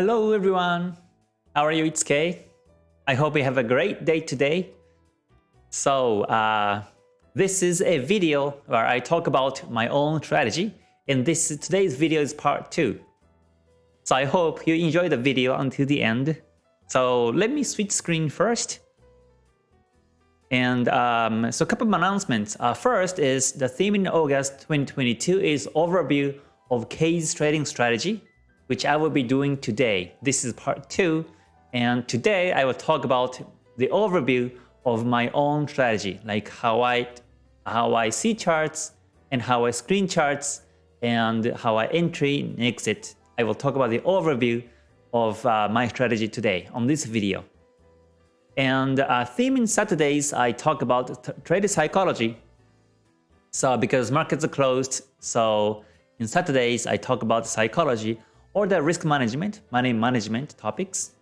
Hello everyone, how are you? It's Kay. I hope you have a great day today. So uh, this is a video where I talk about my own strategy and this today's video is part 2. So I hope you enjoy the video until the end. So let me switch screen first. And um, so a couple of announcements. Uh, first is the theme in August 2022 is overview of Kay's trading strategy, which I will be doing today. This is part 2. And today I will talk about the overview of my own strategy, like how I, how I see charts and how I screen charts and how I entry and exit. I will talk about the overview of uh, my strategy today on this video. And uh, theme in Saturdays, I talk about trade psychology. So because markets are closed, so in Saturdays, I talk about psychology or the risk management, money management topics.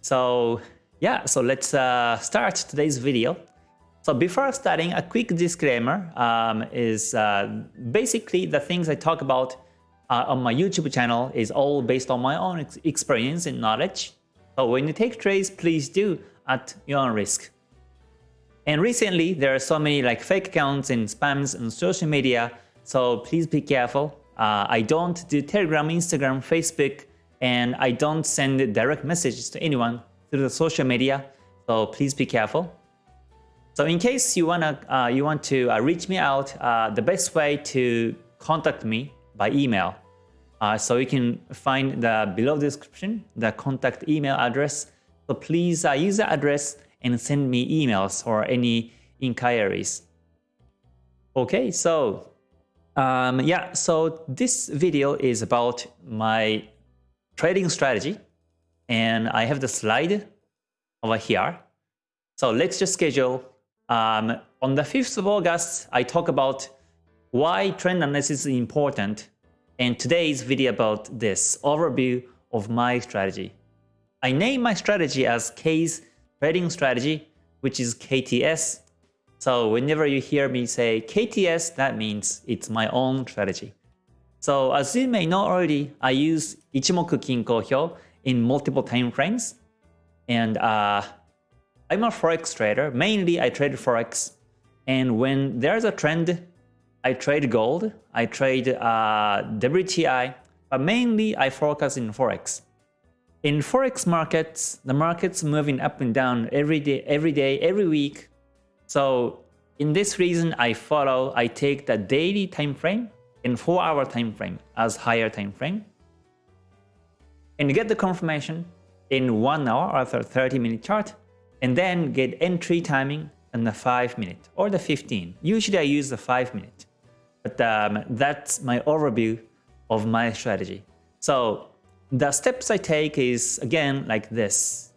So yeah, so let's uh, start today's video. So before starting, a quick disclaimer um, is uh, basically the things I talk about uh, on my YouTube channel is all based on my own ex experience and knowledge. So when you take trades, please do at your own risk. And recently, there are so many like fake accounts and spams on social media, so please be careful. Uh, I don't do Telegram, Instagram, Facebook, and I don't send direct messages to anyone through the social media, so please be careful. So in case you wanna uh, you want to uh, reach me out, uh, the best way to contact me by email. Uh, so you can find the below description the contact email address. So please uh, use the address and send me emails or any inquiries. Okay, so um, yeah, so this video is about my trading strategy and I have the slide over here. So let's just schedule. Um, on the 5th of August, I talk about why trend analysis is important. And today's video about this overview of my strategy. I name my strategy as Kay's trading strategy, which is KTS. So whenever you hear me say KTS, that means it's my own strategy. So as you may know already, I use Ichimoku Kinko Hyo in multiple time frames. And uh, I'm a Forex trader. Mainly I trade Forex. And when there's a trend, I trade gold, I trade uh, WTI, but mainly I focus in Forex. In Forex markets, the market's moving up and down every day, every day, every week. So in this reason, I follow, I take the daily time frame and 4 hour time frame as higher time frame and get the confirmation in 1 hour or 30 minute chart and then get entry timing in the 5 minute or the 15. Usually I use the 5 minute, but um, that's my overview of my strategy. So the steps I take is again like this.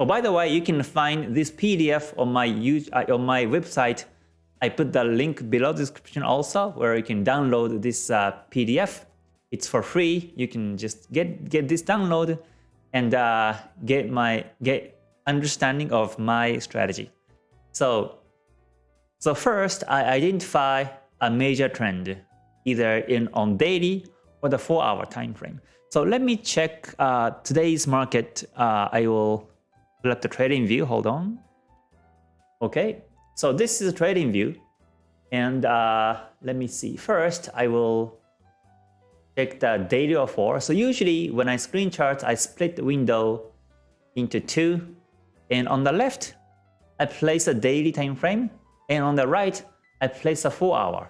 Oh, by the way, you can find this PDF on my uh, on my website. I put the link below the description also where you can download this uh, PDF it's for free. You can just get get this download and uh, get my get understanding of my strategy. So so first, I identify a major trend either in on daily or the four hour time frame. So let me check uh, today's market. Uh, I will pull up the trading view. Hold on. Okay, so this is a trading view. And uh, let me see. First, I will check the daily or four. So usually when I screen charts, I split the window into two. And on the left, I place a daily time frame. And on the right, I place a four hour.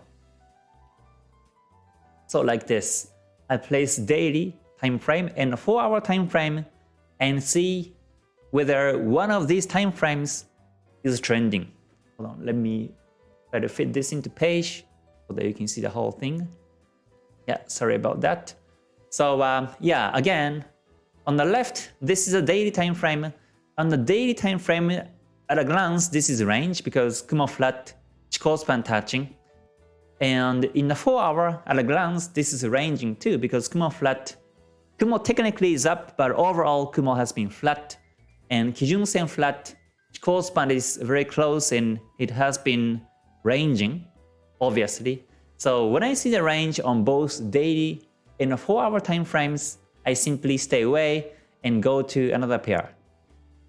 So like this, I place daily time frame and a four hour time frame and see whether one of these time frames is trending. Hold on, let me try to fit this into page so that you can see the whole thing. Yeah, sorry about that. So um, yeah, again, on the left, this is a daily time frame. On the daily time frame, at a glance, this is range because Kumo flat, Chikou span touching. And in the 4 hour, at a glance, this is ranging too because Kumo flat, Kumo technically is up, but overall Kumo has been flat. And Kijun Sen flat, span is very close and it has been ranging, obviously. So when I see the range on both daily and 4 hour time frames, I simply stay away and go to another pair.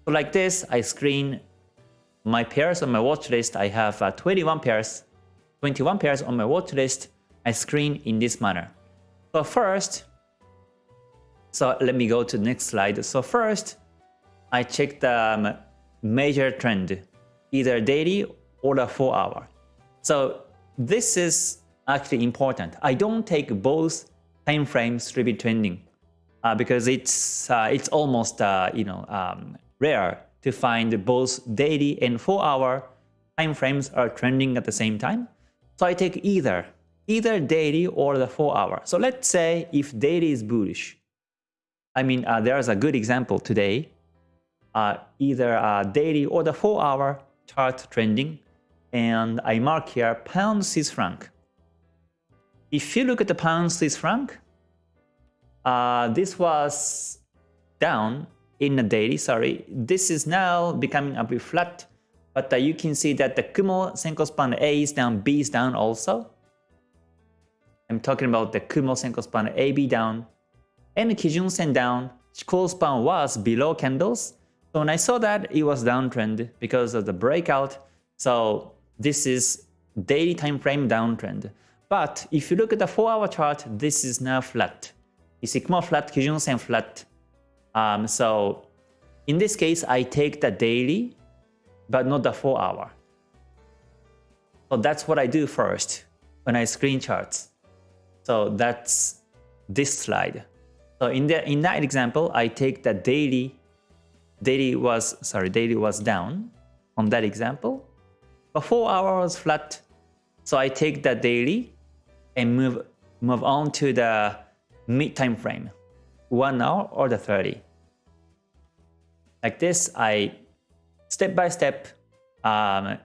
So like this, I screen my pairs on my watch list. I have uh, 21 pairs, 21 pairs on my watch list. I screen in this manner. So first, so let me go to the next slide. So first, I check the um, major trend, either daily or the 4 hour. So this is actually important. I don't take both time frames to be trending uh, because it's uh, it's almost uh, you know um, rare to find both daily and 4 hour time frames are trending at the same time. So I take either either daily or the 4 hour. So let's say if daily is bullish. I mean uh, there's a good example today. Uh, either a daily or the 4 hour chart trending and I mark here pound Swiss franc. If you look at the pound Swiss franc, uh, this was down in the daily, sorry. This is now becoming a bit flat, but uh, you can see that the Kumo Senko span A is down, B is down also. I'm talking about the Kumo Senko span AB down, and Kijun Sen down. Chikou span was below candles. So when I saw that, it was downtrend because of the breakout. So this is daily time frame downtrend. But if you look at the 4-hour chart, this is now flat. See Kumo flat, Kijun Sen flat. Um, so in this case, I take the daily, but not the 4-hour. So that's what I do first when I screen charts. So that's this slide. So in the in that example, I take the daily. Daily was sorry, daily was down on that example. But 4 hour was flat. So I take the daily and move move on to the mid time frame, one hour or the 30. Like this, I step by step um,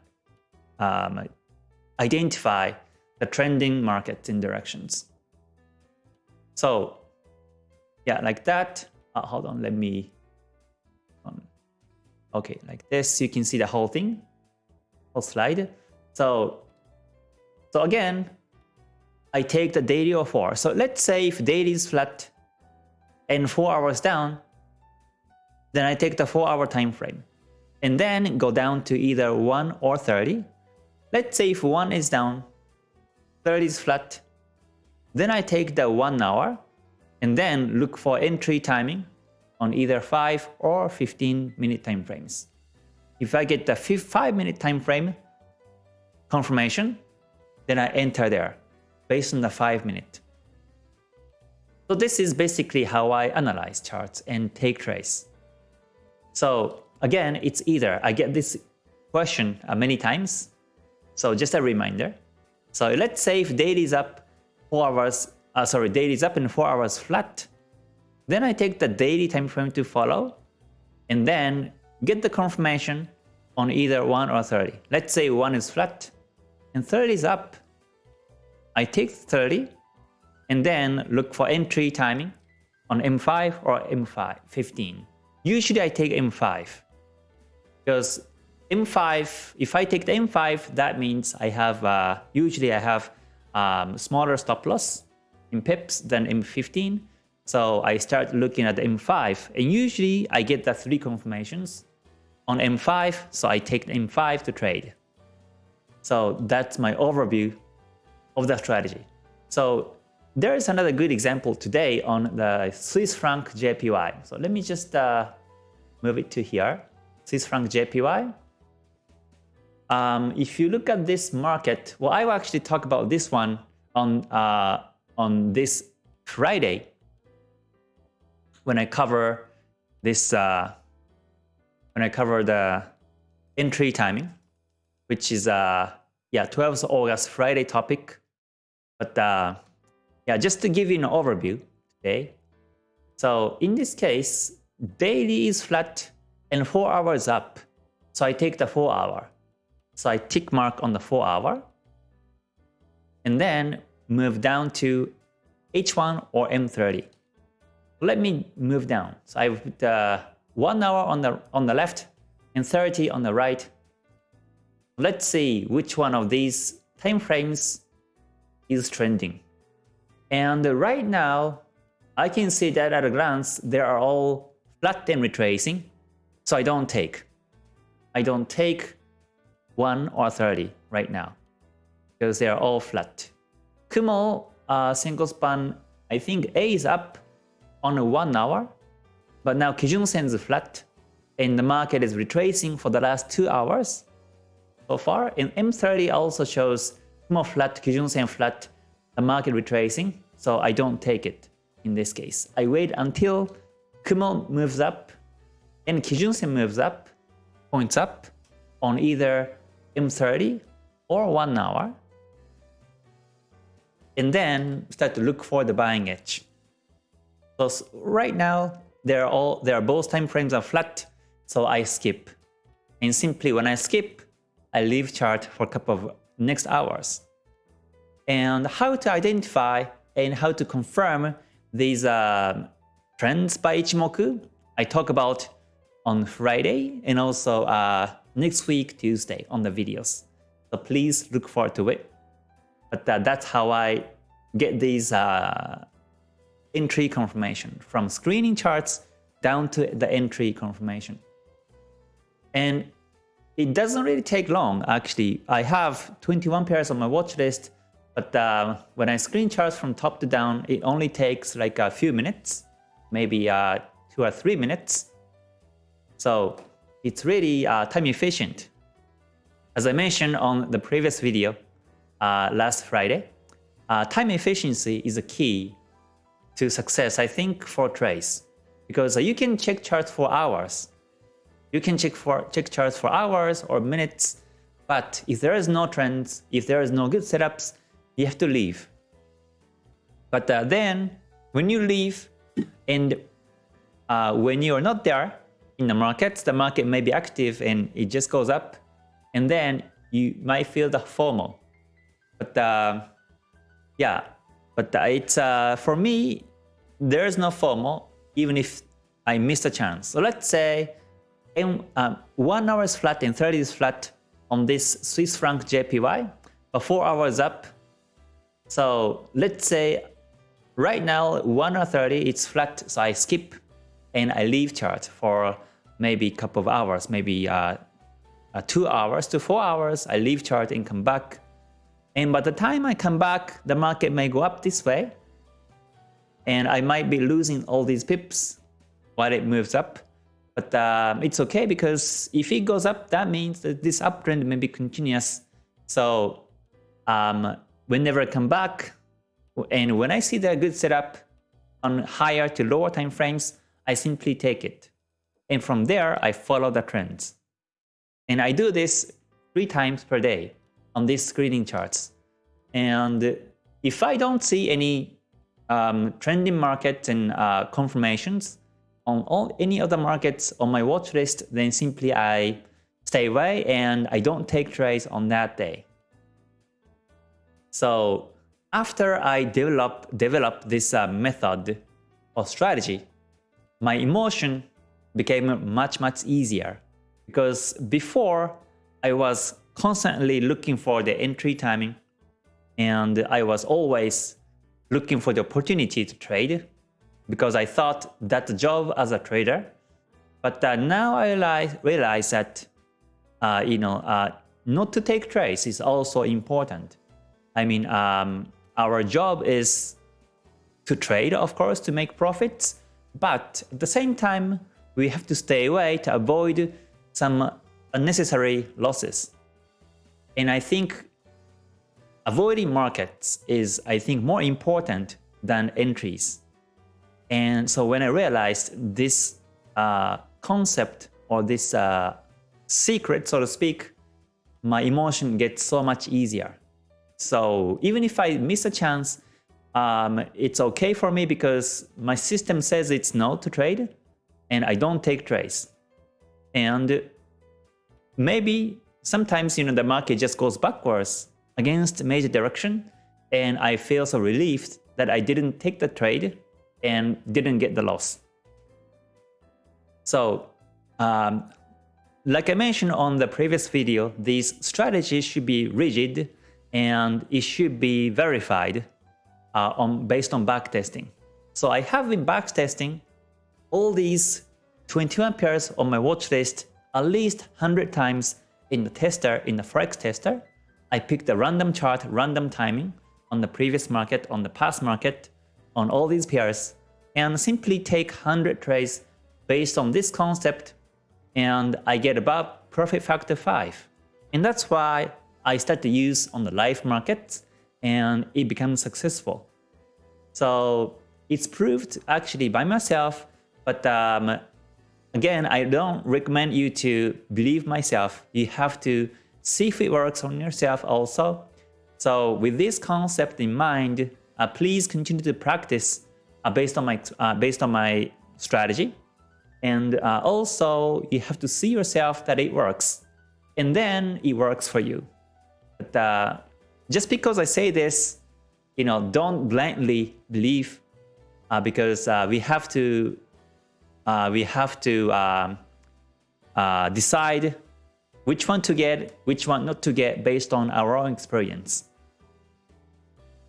um, identify the trending markets in directions. So yeah, like that. Uh, hold on, let me. Okay, like this, you can see the whole thing, whole slide. So, so again, I take the daily of 4. So let's say if daily is flat and 4 hours down, then I take the 4 hour time frame and then go down to either 1 or 30. Let's say if 1 is down, 30 is flat, then I take the 1 hour and then look for entry timing on either 5 or 15 minute time frames. If I get the 5 minute time frame confirmation, then I enter there based on the 5 minute. So this is basically how I analyze charts and take trades. So again, it's either I get this question uh, many times. So just a reminder. So let's say if daily is up 4 hours, uh, sorry, daily is up and 4 hours flat, then I take the daily time frame to follow and then get the confirmation on either 1 or 30. Let's say 1 is flat and 30 is up I take 30 and then look for entry timing on M5 or M5, 15. Usually I take M5 because M5, if I take the M5, that means I have, uh, usually I have um, smaller stop loss in pips than M15. So I start looking at M5 and usually I get the three confirmations on M5. So I take M5 to trade. So that's my overview of the strategy. So there is another good example today on the Swiss franc JPY. So let me just uh, move it to here. Swiss franc JPY. Um, if you look at this market, well, I will actually talk about this one on uh, on this Friday when I cover this uh, when I cover the entry timing, which is uh, yeah 12th August Friday topic but uh, yeah, just to give you an overview today. So in this case, daily is flat and 4 hours up. So I take the 4 hour. So I tick mark on the 4 hour. And then move down to H1 or M30. Let me move down. So I put uh, 1 hour on the, on the left and 30 on the right. Let's see which one of these time frames is trending. And right now, I can see that at a glance, they are all flat and retracing, so I don't take. I don't take 1 or 30 right now because they are all flat. Kumo uh, single span, I think A is up on a 1 hour, but now Kijun Sen is flat and the market is retracing for the last 2 hours so far. And M30 also shows Kumo flat, Kijun Sen flat, the market retracing, so I don't take it in this case. I wait until Kumo moves up and Kijun Sen moves up, points up on either M30 or 1 hour and then start to look for the buying edge. So right now, they're all both time frames are flat, so I skip. And simply when I skip, I leave chart for a couple of next hours. And how to identify and how to confirm these uh, trends by Ichimoku, I talk about on Friday and also uh, next week, Tuesday on the videos. So please look forward to it. But uh, that's how I get these uh, entry confirmation from screening charts down to the entry confirmation. And it doesn't really take long actually. I have 21 pairs on my watch list, but uh, when I screen charts from top to down, it only takes like a few minutes, maybe uh, two or three minutes. So it's really uh, time efficient. As I mentioned on the previous video uh, last Friday, uh, time efficiency is a key to success, I think, for trades. Because uh, you can check charts for hours. You can check for check charts for hours or minutes, but if there is no trends, if there is no good setups, you have to leave. But uh, then, when you leave, and uh, when you are not there in the markets, the market may be active and it just goes up, and then you might feel the FOMO. But uh, yeah, but it's uh, for me, there's no FOMO even if I miss a chance. So let's say in, uh, 1 hour is flat and 30 is flat on this Swiss franc JPY, but 4 hours up. So let's say right now 1 hour 30 it's flat, so I skip and I leave chart for maybe a couple of hours, maybe uh, uh, 2 hours to 4 hours, I leave chart and come back and by the time I come back, the market may go up this way. And I might be losing all these pips while it moves up. But um, it's okay because if it goes up, that means that this uptrend may be continuous. So um, whenever I come back, and when I see the good setup on higher to lower time frames, I simply take it. And from there, I follow the trends. And I do this three times per day on these screening charts. And if I don't see any um, trending market and uh, confirmations on all any other markets on my watch list, then simply I stay away and I don't take trades on that day. So after I develop, develop this uh, method or strategy, my emotion became much, much easier. Because before, I was constantly looking for the entry timing and I was always looking for the opportunity to trade because I thought that job as a trader. But uh, now I realize, realize that uh, you know uh, not to take trades is also important. I mean, um, our job is to trade, of course, to make profits, but at the same time, we have to stay away to avoid some unnecessary losses. And I think avoiding markets is, I think, more important than entries. And so when I realized this uh, concept or this uh, secret, so to speak, my emotion gets so much easier. So even if I miss a chance, um, it's okay for me because my system says it's no to trade and I don't take trades. And maybe sometimes you know the market just goes backwards against major direction and I feel so relieved that I didn't take the trade and didn't get the loss. So um, like I mentioned on the previous video, these strategies should be rigid and it should be verified uh, on based on backtesting. So I have been backtesting all these 21 pairs on my watch list at least 100 times in the tester, in the Forex tester. I picked a random chart, random timing on the previous market, on the past market, on all these pairs, and simply take 100 trades based on this concept, and I get about profit factor 5. And that's why I start to use on the live markets, and it becomes successful. So it's proved actually by myself, but um, again, I don't recommend you to believe myself. You have to see if it works on yourself also. So with this concept in mind, uh, please continue to practice uh, based on my uh, based on my strategy, and uh, also you have to see yourself that it works, and then it works for you. But uh, just because I say this, you know, don't blindly believe, uh, because we have to we have to um, decide which one to get, which one not to get based on our own experience.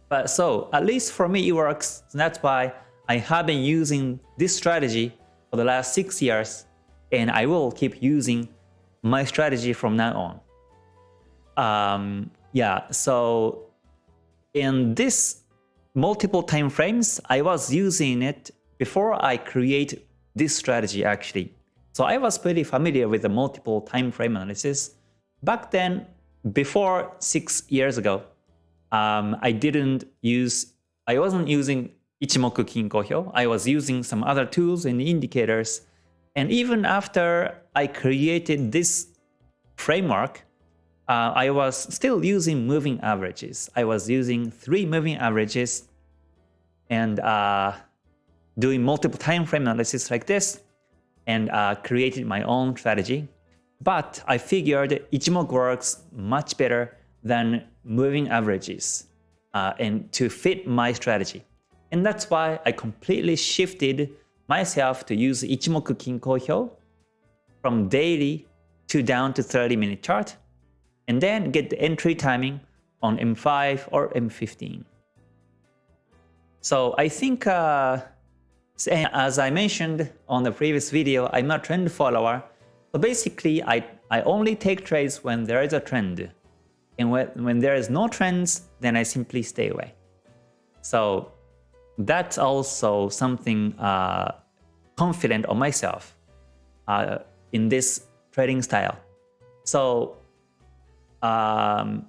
But so, at least for me it works, so that's why I have been using this strategy for the last 6 years and I will keep using my strategy from now on. Um, yeah, so in this multiple time frames, I was using it before I create this strategy actually. So I was pretty familiar with the multiple time frame analysis. Back then, before six years ago, um, I didn't use, I wasn't using Ichimoku Kinko Hyo. I was using some other tools and indicators. And even after I created this framework, uh, I was still using moving averages. I was using three moving averages and uh, doing multiple time frame analysis like this and uh, created my own strategy. But I figured Ichimoku works much better than moving averages uh, and to fit my strategy. And that's why I completely shifted myself to use Ichimoku Kinko Hyo from daily to down to 30 minute chart and then get the entry timing on M5 or M15. So I think uh, as I mentioned on the previous video, I'm a trend follower. So basically, I, I only take trades when there is a trend. And when, when there is no trends, then I simply stay away. So that's also something uh, confident on myself uh, in this trading style. So um,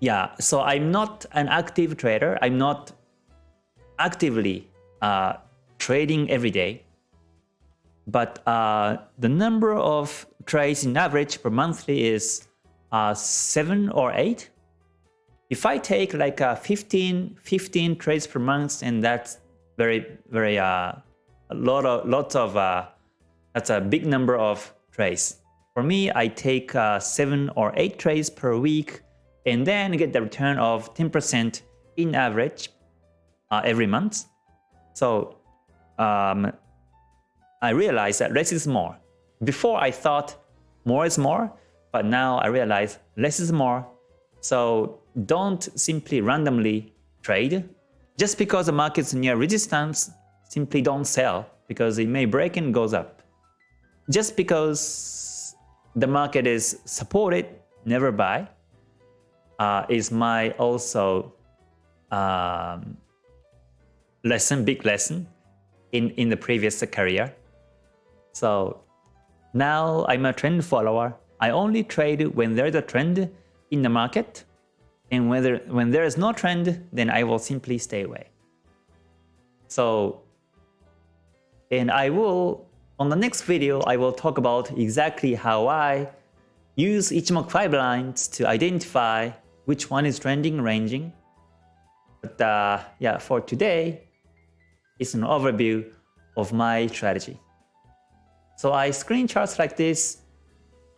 yeah, so I'm not an active trader. I'm not actively uh, trading every day. But uh, the number of trades in average per monthly is uh, 7 or 8. If I take like uh, 15, 15 trades per month, and that's very, very, uh, a lot of, lots of, uh, that's a big number of trades. For me, I take uh, 7 or 8 trades per week and then get the return of 10% in average uh, every month. So um, I realized that less is more. Before I thought more is more, but now I realize less is more. So don't simply randomly trade. Just because the market's near resistance, simply don't sell because it may break and goes up. Just because the market is supported, never buy, uh, is my also um, lesson, big lesson in, in the previous career. So now I'm a trend follower. I only trade when there's a trend in the market. And whether, when there is no trend, then I will simply stay away. So, and I will, on the next video, I will talk about exactly how I use Ichimoku 5 lines to identify which one is trending, ranging. But uh, yeah, for today, is an overview of my strategy. So I screen charts like this,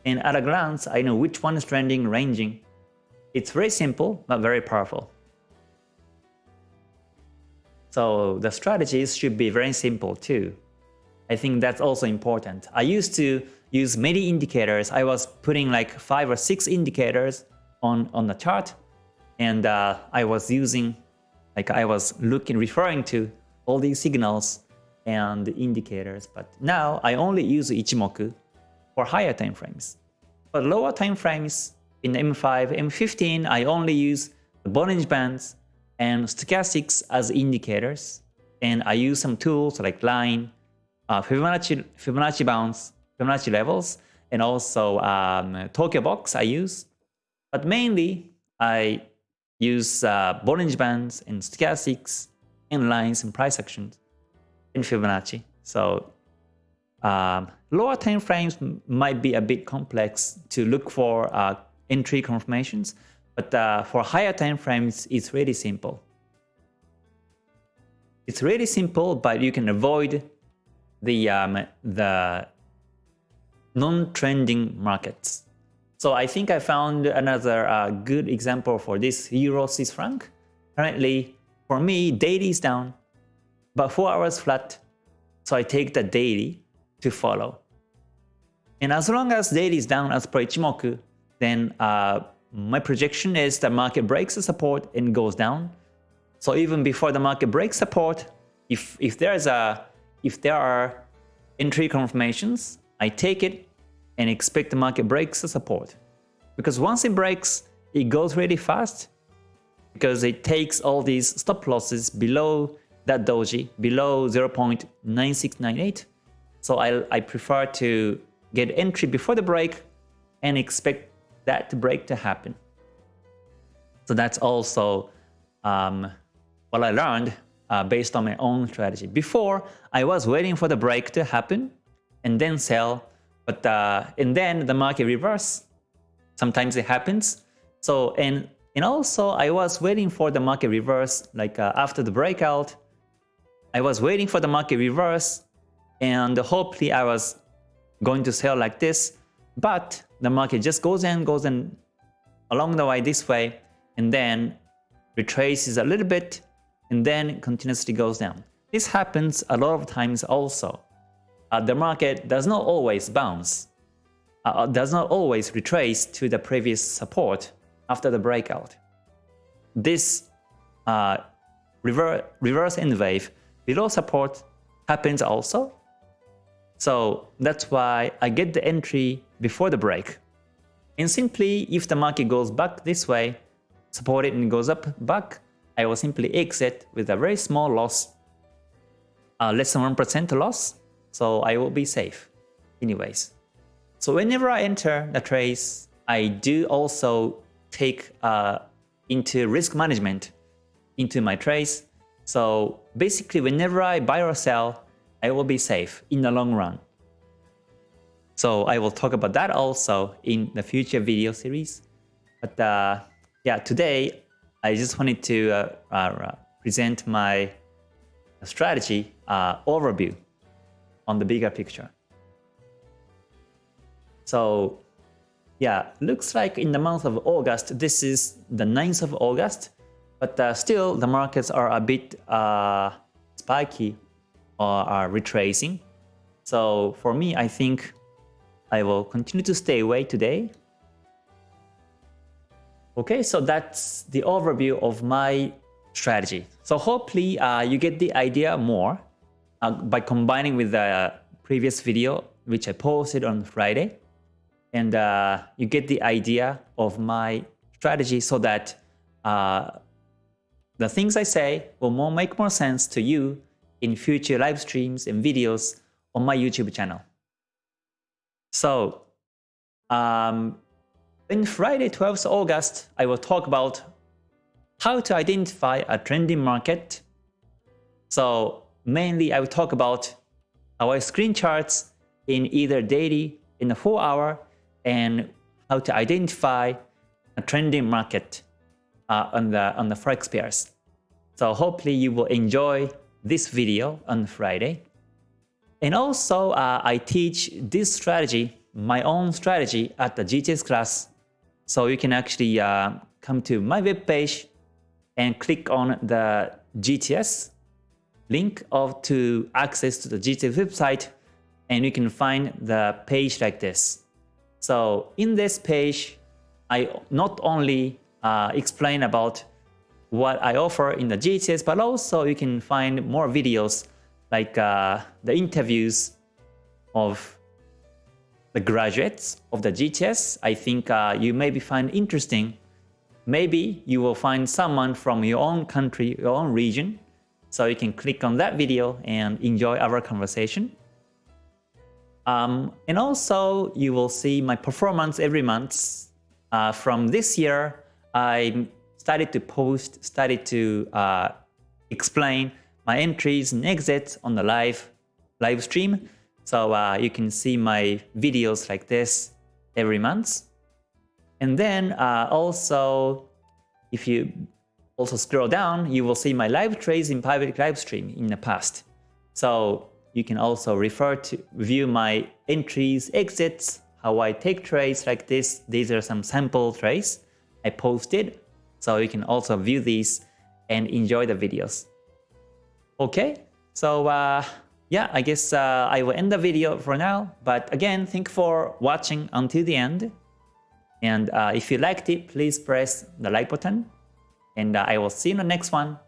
and at a glance, I know which one is trending, ranging. It's very simple, but very powerful. So the strategies should be very simple too. I think that's also important. I used to use many indicators. I was putting like five or six indicators on, on the chart, and uh, I was using, like I was looking, referring to all these signals and indicators. But now I only use Ichimoku for higher time frames. For lower time frames in M5, M15, I only use the Bollinger Bands and stochastics as indicators. And I use some tools like line, uh, Fibonacci, Fibonacci bounds, Fibonacci levels, and also um, Tokyo box I use. But mainly, I use uh, Bollinger Bands and stochastics and lines and price actions in Fibonacci. So um, lower time frames might be a bit complex to look for uh, entry confirmations, but uh, for higher time frames, it's really simple. It's really simple, but you can avoid the um, the non-trending markets. So I think I found another uh, good example for this Euro Swiss franc. Currently, for me, daily is down, but 4 hours flat. So I take the daily to follow. And as long as daily is down as per Ichimoku, then uh, my projection is the market breaks the support and goes down. So even before the market breaks support, if if there's a if there are entry confirmations, I take it and expect the market breaks the support. Because once it breaks, it goes really fast because it takes all these stop losses below that doji, below 0.9698. So I, I prefer to get entry before the break and expect that break to happen. So that's also um, what I learned uh, based on my own strategy. Before, I was waiting for the break to happen and then sell, but uh, and then the market reverse. Sometimes it happens. So and and also, I was waiting for the market reverse, like uh, after the breakout. I was waiting for the market reverse, and hopefully I was going to sell like this, but the market just goes and goes and along the way this way, and then retraces a little bit, and then continuously goes down. This happens a lot of times also. Uh, the market does not always bounce, uh, does not always retrace to the previous support after the breakout. This uh, reverse, reverse N wave below support happens also. So that's why I get the entry before the break. And simply, if the market goes back this way, support it and goes up back, I will simply exit with a very small loss, uh, less than 1% loss, so I will be safe anyways. So whenever I enter the trades, I do also take uh, into risk management into my trades. So basically, whenever I buy or sell, I will be safe in the long run. So I will talk about that also in the future video series. But uh, yeah, today I just wanted to uh, uh, present my strategy uh, overview on the bigger picture. So yeah, looks like in the month of August, this is the 9th of August, but uh, still the markets are a bit uh, spiky or are retracing. So for me, I think I will continue to stay away today. Okay, so that's the overview of my strategy. So hopefully uh, you get the idea more uh, by combining with the previous video which I posted on Friday and uh, you get the idea of my strategy so that uh, the things I say will more make more sense to you in future live streams and videos on my YouTube channel. So, um, in Friday 12th August, I will talk about how to identify a trending market. So mainly I will talk about our screen charts in either daily, in the 4 hour, and how to identify a trending market uh, on the on the forex pairs. So hopefully you will enjoy this video on Friday. And also uh, I teach this strategy, my own strategy at the GTS class. So you can actually uh, come to my webpage and click on the GTS link of to access to the GTS website and you can find the page like this. So in this page, I not only uh, explain about what I offer in the GTS, but also you can find more videos like uh, the interviews of the graduates of the GTS. I think uh, you maybe find interesting. Maybe you will find someone from your own country, your own region. So you can click on that video and enjoy our conversation. Um, and also you will see my performance every month. Uh, from this year, I started to post, started to uh, explain my entries and exits on the live live stream. So uh, you can see my videos like this every month. And then uh, also, if you also scroll down, you will see my live trades in private live stream in the past. So you can also refer to view my entries, exits, how I take trades like this. These are some sample trades I posted. So you can also view these and enjoy the videos. Okay, so uh, yeah, I guess uh, I will end the video for now. But again, thank you for watching until the end. And uh, if you liked it, please press the like button. And uh, I will see you in the next one.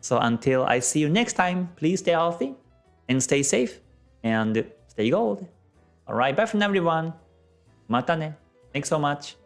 So until I see you next time, please stay healthy and stay safe and stay gold. Alright, bye from everyone. Mata ne. Thanks so much.